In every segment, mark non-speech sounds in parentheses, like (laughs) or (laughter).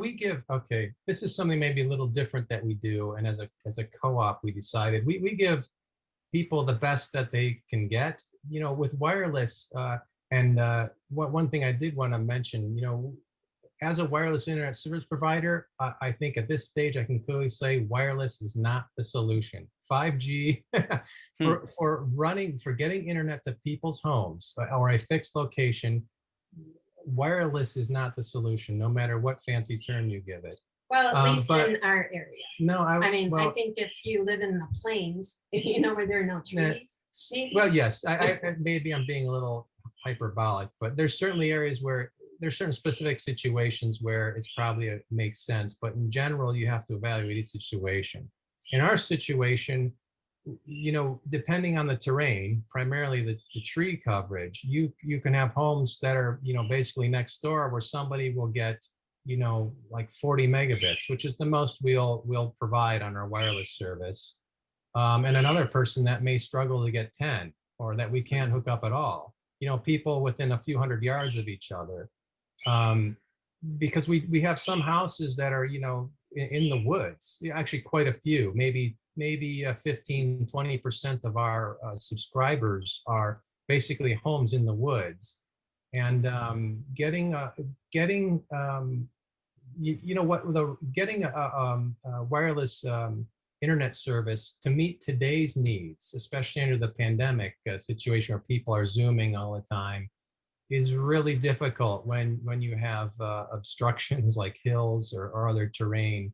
we give, okay, this is something maybe a little different that we do. And as a, as a co-op, we decided, we, we give people the best that they can get, you know, with wireless. Uh, and uh, what, one thing I did want to mention, you know, as a wireless internet service provider, I, I think at this stage, I can clearly say wireless is not the solution. 5G (laughs) for, for running, for getting internet to people's homes uh, or a fixed location, wireless is not the solution, no matter what fancy term you give it. Well, at Um, least but- in our area. No, I, I mean, I think if you live in the plains, (laughs) you know, where there are no eh, eh, trees. maybe. well, yes, I, I, (laughs) I- maybe I'm being a little hyperbolic, but there's certainly areas where there's certain specific situations where it's probably a, makes sense, but in general, you have to evaluate each situation. In our situation, you know, depending on the terrain, primarily the, the tree coverage, you you can have homes that are, you know, basically next door where somebody will get, you know, like 40 megabits, which is the most we'll we'll provide on our wireless service. Um, and another person that may struggle to get 10 or that we can't hook up at all. You know, people within a few hundred yards of each other. Um, because we we have some houses that are, you know, in, the woods, Yeah, actually quite a few, maybe maybe uh, 15, 20% of our uh, subscribers are basically homes in the woods. And um, getting, uh, getting, um, you, you know what, the getting a, a, um, a wireless um, internet service to meet today's needs, especially under the pandemic uh, situation where people are zooming all the time, is really difficult when when you have uh, obstructions like hills or, or other terrain.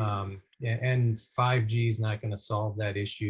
Um, and 5G is not going to solve that issue.